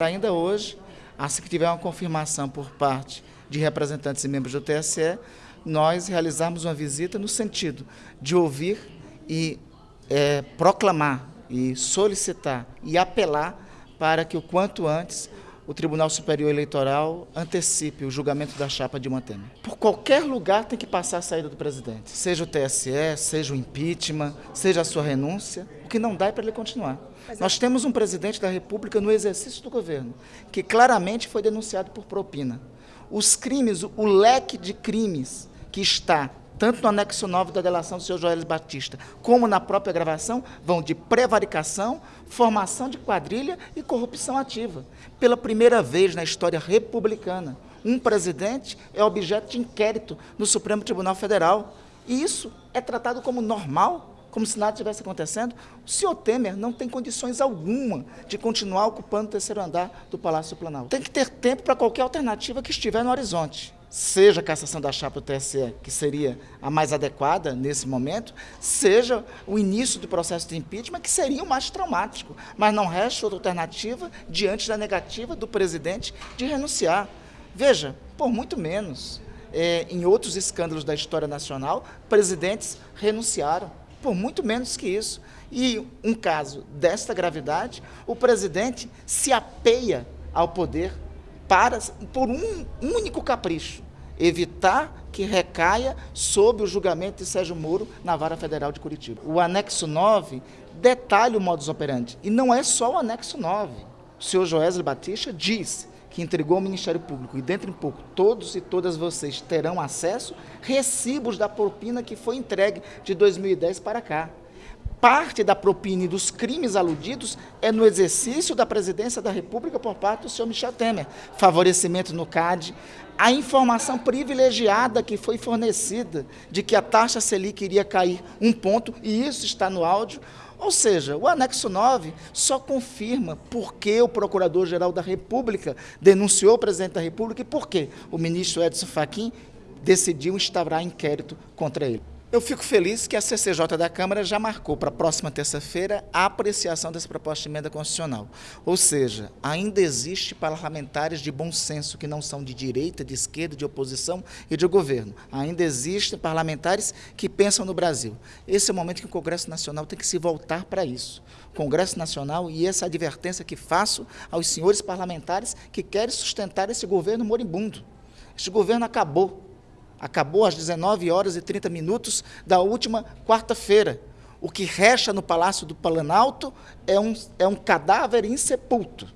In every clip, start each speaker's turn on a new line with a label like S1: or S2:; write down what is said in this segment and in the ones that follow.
S1: Ainda hoje, assim que tiver uma confirmação por parte de representantes e membros do TSE, nós realizarmos uma visita no sentido de ouvir e é, proclamar e solicitar e apelar para que o quanto antes o Tribunal Superior Eleitoral antecipe o julgamento da chapa de Temer. Por qualquer lugar tem que passar a saída do presidente, seja o TSE, seja o impeachment, seja a sua renúncia, o que não dá é para ele continuar. Mas Nós é... temos um presidente da República no exercício do governo, que claramente foi denunciado por propina. Os crimes, o leque de crimes que está tanto no anexo 9 da delação do senhor Joel Batista, como na própria gravação, vão de prevaricação, formação de quadrilha e corrupção ativa. Pela primeira vez na história republicana, um presidente é objeto de inquérito no Supremo Tribunal Federal. E isso é tratado como normal como se nada estivesse acontecendo, o senhor Temer não tem condições alguma de continuar ocupando o terceiro andar do Palácio Planalto. Tem que ter tempo para qualquer alternativa que estiver no horizonte. Seja a cassação da chapa do TSE, que seria a mais adequada nesse momento, seja o início do processo de impeachment, que seria o mais traumático. Mas não resta outra alternativa diante da negativa do presidente de renunciar. Veja, por muito menos, é, em outros escândalos da história nacional, presidentes renunciaram por muito menos que isso. E um caso desta gravidade, o presidente se apeia ao poder para, por um único capricho, evitar que recaia sob o julgamento de Sérgio Moro na Vara Federal de Curitiba. O anexo 9 detalha o modus operandi, e não é só o anexo 9. O senhor Joesley Batista diz que entregou ao Ministério Público, e dentro em pouco todos e todas vocês terão acesso, recibos da propina que foi entregue de 2010 para cá. Parte da propina e dos crimes aludidos é no exercício da presidência da República por parte do senhor Michel Temer. Favorecimento no CAD, a informação privilegiada que foi fornecida de que a taxa Selic iria cair um ponto, e isso está no áudio, ou seja, o anexo 9 só confirma por que o Procurador-Geral da República denunciou o presidente da República e por que o ministro Edson Fachin decidiu instaurar inquérito contra ele. Eu fico feliz que a CCJ da Câmara já marcou para a próxima terça-feira a apreciação dessa proposta de emenda constitucional. Ou seja, ainda existe parlamentares de bom senso que não são de direita, de esquerda, de oposição e de governo. Ainda existem parlamentares que pensam no Brasil. Esse é o momento que o Congresso Nacional tem que se voltar para isso. Congresso Nacional e essa advertência que faço aos senhores parlamentares que querem sustentar esse governo moribundo. Este governo acabou Acabou às 19 horas e 30 minutos da última quarta-feira. O que resta no Palácio do Planalto é um, é um cadáver insepulto,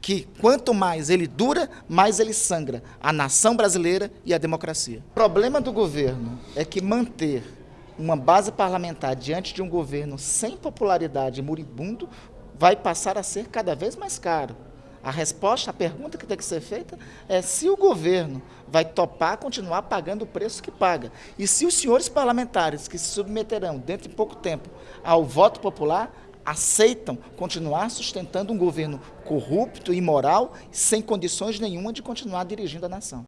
S1: que quanto mais ele dura, mais ele sangra a nação brasileira e a democracia. O problema do governo é que manter uma base parlamentar diante de um governo sem popularidade moribundo vai passar a ser cada vez mais caro. A resposta, a pergunta que tem que ser feita é se o governo vai topar continuar pagando o preço que paga. E se os senhores parlamentares que se submeterão dentro de pouco tempo ao voto popular aceitam continuar sustentando um governo corrupto, imoral, sem condições nenhuma de continuar dirigindo a nação.